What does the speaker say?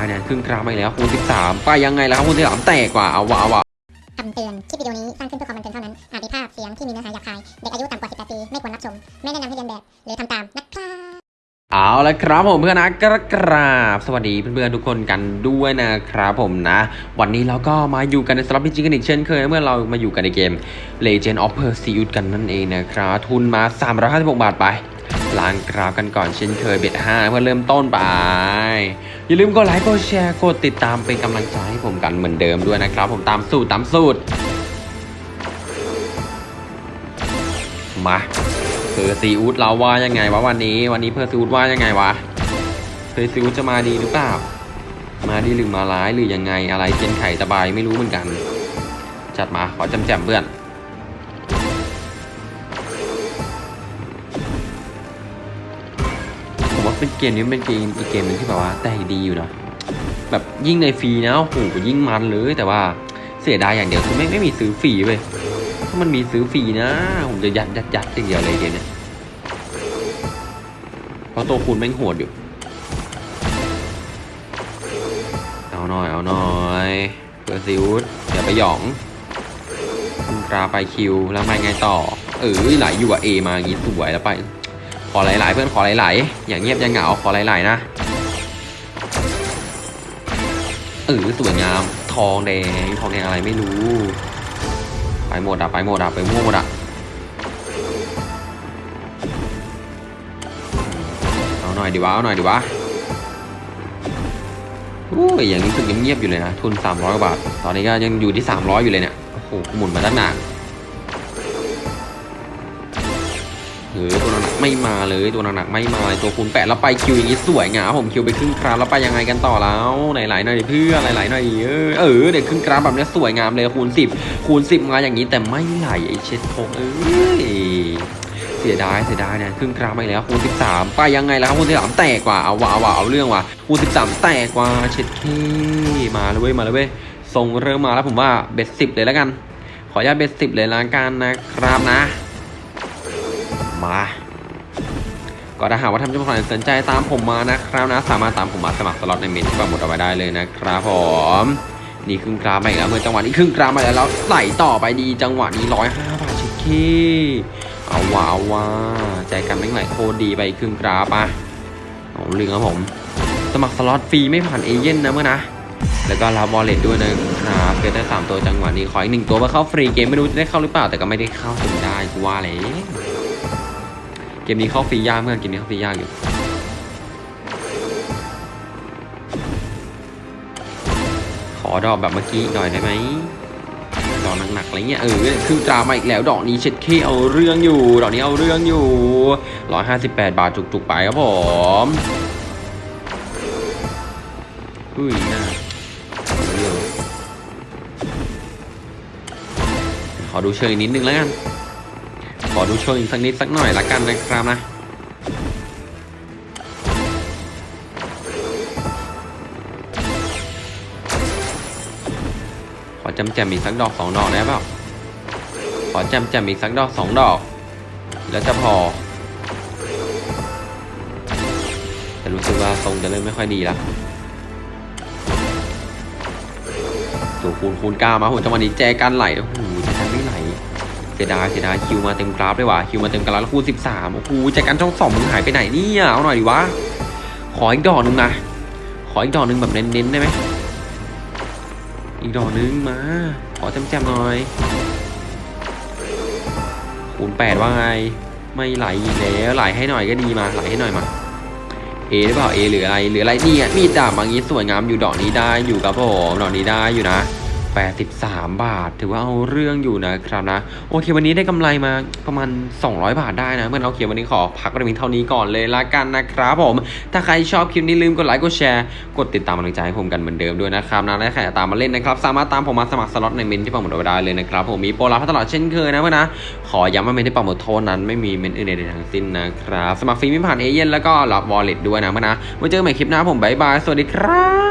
ายเนี่ยครึ่งกราฟไปแล้วคูณ13 ไปยังไงแล้วครับคูณ13แตกกว่าเอาวะเอาวะคำเตือน คลิปวิดีโอนี้สร้างขึ้นเพื่อความบันเทิงเท่านั้น อาจมีภาพเสียงที่มีเนื้อหาหยาบคาย เด็กอายุต่ำกว่า 18 ปี ไม่ควรรับชม ไม่แนะนำให้เรียนแบบ หรือทำตามนะครับเอาละครับผมเพื่อนนะกระกราบสวัสดีเพื่อนๆทุกคนกันด้วยนะครับผมนะ วันนี้เราก็มาอยู่กันในสล็อตพิจิกันอีกเช่นเคยเมื่อเรามาอยู่กันในเกม Legend of Perseus กันนั่นเองนะครับทุนมา 356 บาทไป ล้างกราฟกันก่อนเช่นเคยเบ็ด5เพื่อเริ่มต้นไป อย่าลืมกดไลค์กดแชร์กดติดตามเป็นกำลังใจให้ผมกันเหมือนเดิมด้วยนะครับ ผมตามสูตรตามสูตร มาเพอร์ซีอูดเราว่ายังไงวะวันนี้ วันนี้เพอร์ซีอูดว่ายังไงวะเพอร์ซีอูดจะมาดีหรือเปล่า มาดีหรือมาร้ายหรือยังไงอะไรเทียนไข่ตะบายไม่รู้เหมือนกัน จัดมาขอจำแจมเพื่อน เป็นเกมนี้เป็นเกมอีกเกมนึงที่แบบว่าแต่ดีอยู่นะแบบยิ่งในฟรีนะโอ้โหยิ่งมันเลยแต่ว่าเสียดายอย่างเดียวคือไม่ไม่มีซื้อฟรีเว้ยถ้ามันมีซื้อฟรีนะ ผมจะยัดยัดยัดอย่างเดียวเลยเกมเนี้ยเพราะตัวคูณแม่งโหดอยู่ เอาหน่อยเอาหน่อยเปิดซิวส์อย่าไปหยองคุณกราไปคิวแล้วไม่ไงต่อ เออไหลอยู่อะเอมาอย่างงี้สวยแล้วไป ขอหลายๆเพื่อนขอหลายๆอย่างเงียบอย่างเหงาขอหลายๆนะเออสวยงามทองแดงทองแดงอะไรไม่รู้ ไปหมดอะไปหมดอะไปมั่วหมดอะเอาหน่อยดีวะเอาหน่อยดีวะโอ้ยอย่างนี้รู้สึกเงียบๆอยู่เลยนะทุน300กว่าบาทตอนนี้ก็ยังอยู่ที่ 300 อยู่เลยเนี่ยโอ้โหหมุนมาตั้งนาน เออตัวหนักไม่มาเลยตัวหนักๆไม่มาเลยตัวคูณแปดแล้วไปคิวอย่างนี้สวยงามผมคิวไปครึ่งกราฟแล้วไปยังไงกันต่อแล้วไหลๆหน่อยเพื่อไหลๆหน่อยเออเออเด็กครึ่งกราฟแบบนี้สวยงามเลยคูณสิบคูณสิบมาอย่างนี้แต่ไม่ไหลไอเช็ดโคงเอ้ยเสียดายเสียดายเนี่ยครึ่งกราฟไปแล้วคูณสิบสามไปยังไงแล้วครับคูณสิบสามแตกกว่าเอาว่ะเอาว่ะเอาเรื่องว่ะคูณสิบสามแตกกว่าเช็ดเคมาเลยเว้ยมาเลยเว้ยทรงเริ่มมาแล้วผมว่าเบ็ดสิบเลยแล้วกัน ขออนุญาตเบ็ดสิบเลยละกันนะครับนะ มาก็ถ้าหากว่าท่านผู้ชมสนใจตามผมมานะครับนะ สามารถตามผมมาสมัครสล็อตในเมนที่ปักหมุดเอาไว้ได้เลยนะครับผมนี่ครึ่งกราฟมาอีกแล้วเมื่อจังหวะนี้ครึ่งกราฟมาแล้วแล้วไหลต่อไปดีจังหวะนี้ร้อยห้าบาทชิคกี้เอาว้าวว่าใจกันไม่ไหลโคตรดีไปอีกครึ่งกราฟอะเอาเรื่องครับผม สมัครสล็อตฟรีไม่ผ่านเอเย่นนะเมื่อนะแล้วก็รับบอลเล็ตด้วยนะครับเกิดได้สามตัวจังหวะนี้ขออีกหนึ่งตัวมาเข้าฟรีเกมไม่รู้จะได้เข้าหรือเปล่าแต่ก็ไม่ได้เข้าจนได้กูว่าเลย มนี้เข้าฟรียากเมื่อนเกมนี้เข้าฟรียากอยู่ขอดอกแบบเมื่อกี้หน่อยได้ไหมดอกหนักๆอะไรเงี้ยเออคือตรามาอีกแล้วดอกนี้เช็ดเคเอาเรื่องอยู่ดอกนี้เอาเรื่องอยู่ร้อยห้าสิบแปดบาทจุกๆไปครับผมอุ้ยน่าขอดูเชิงนิดนึงแล้วกัน อดูโชว์อีกสักนิดสักหน่อยละกันนะครับนะขอจำแจมอีกสักดอกสองดอกได้เปล่าขอจำแจมอีกสักดอกสองดอก แล้วจะพอแต่รู้สึกว่าทรงจะเริ่มไม่ค่อยดีแล้วตัวคูณคูณก้ามาผมจังหวะนี้แจกันไหลโอ้โห สียดายเสียดายคิวมาเต็มกราฟเลยว่ะคิวมาเต็มกราฟแล้วคูณสิบสามโอ้โหแจกันช่องสองมึงหายไปไหนเนี่ยเอาหน่อยดิวะขออีกดอกหนึ่งนะขออีกดอกหนึ่งแบบเน้นๆได้ไหมอีกดอกหนึ่งมา ขอแจมๆหน่อยคูณแปดว่าไงไม่ไหลอีกแล้วไหลให้หน่อยก็ดีมาไหลให้หน่อยมาเอหรือเปล่าเอหรืออะไรหรืออะไรเนี่ยมีดดาบบางนี้สวยงามอยู่ดอกนี้ได้อยู่ครับผมดอกนี้ได้อยู่นะ 83 บาท ถือว่าเอาเรื่องอยู่นะครับนะ โอเค วันนี้ได้กำไรมาประมาณ 200 บาทได้นะเมื่อเราเขียนวันนี้ขอพักประมาณเท่านี้ก่อนเลยละกันนะครับผม ถ้าใครชอบคลิปนี้ลืมกดไลค์กดแชร์กดติดตามกำลังใจให้ผมกันเหมือนเดิมด้วยนะครับนะและใครอยากตามมาเล่นนะครับ สามารถตามผมมาสมัครสล็อตในเมนต์ที่ปักหมุดเอาไว้ได้เลยนะครับผมมีโปรลับตลอดเช่นเคยนะเพื่อนนะขอย้ำว่าเมนต์ที่ปักหมุดโพสต์นั้นไม่มีเมนต์อื่นใดทั้งสิ้นนะครับสมัครฟรีไม่ผ่านเอเย่นแล้วก็รับ wallet ด้วยนะเพื่อนนะไว้เจอกันใหม่คลิปหน้าผมบายบายสวัสดีครับ